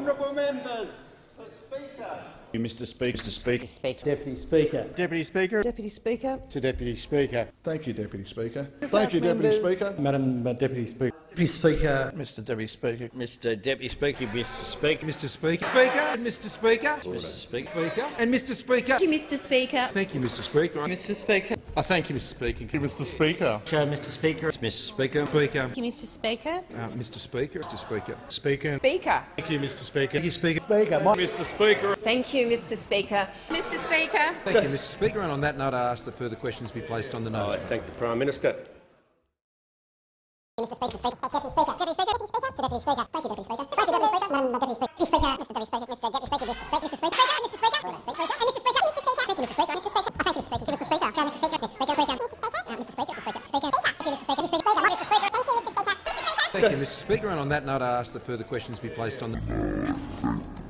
members. The Speaker. you, Mr. Speaker. Mr. Speaker. Mr. Speaker. Deputy Speaker. Deputy Speaker. Deputy Speaker. To Deputy Speaker. Thank you, Deputy Speaker. Thank you, Deputy Speaker. Madam uh, Deputy Speaker. Deputy Speaker. Mr Deputy Speaker. Mr. Deputy Speaker. Mr. Speaker. Mr. Speaker. Speaker. And Mr. Speaker. Mr. Speaker. Speaker. And Mr. Speaker. Thank you, Mr Speaker. Thank you, Mr. Speaker. Mr Speaker. I thank you, Mr Speaker. Thank you, Mr. Speaker. Chair, Mr. Speaker. Mr. Speaker. Speaker. Thank you, Mr Speaker. Uh, Mr. Speaker. Mr. Speaker. Speaker. Speaker. Thank you, Mr. Speaker. Thank you, Speaker. Speaker. Mr. Speaker. Thank you, Mr Speaker. Mr Speaker. Thank you, Mr. Speaker. And on that note, I ask that further questions be placed on the note. I thank the Prime Minister. Mr. Speaker, Speaker, Deputy Speaker, Deputy Speaker, Deputy Speaker, to Deputy Speaker. Thank you, Deputy Speaker. Thank you, Deputy Speaker. Madam Deputy Speaker, Deputy Speaker, Mr. Deputy Speaker, Mr. Deputy Speaker, Mr. Speaker, Mr. Speaker, Mr. Speaker, Mr. Speaker, Mr. Speaker, Mr. Speaker, Mr. Speaker. Thank you, Mr. Speaker, Mr. Speaker. Thank you, Mr. Speaker. Mr. Speaker, Mr. Speaker, Mr. Speaker, Speaker, Mr. Speaker, uh, Mr. Speaker, Mr. Speaker, Speaker. Thank you, Mr. Speaker, Mr. Speaker, Mr. Speaker, Mr. Speaker. Thank you, Mr. Speaker. Thank you, Mr. Speaker. And on that note, I ask that further questions be placed on the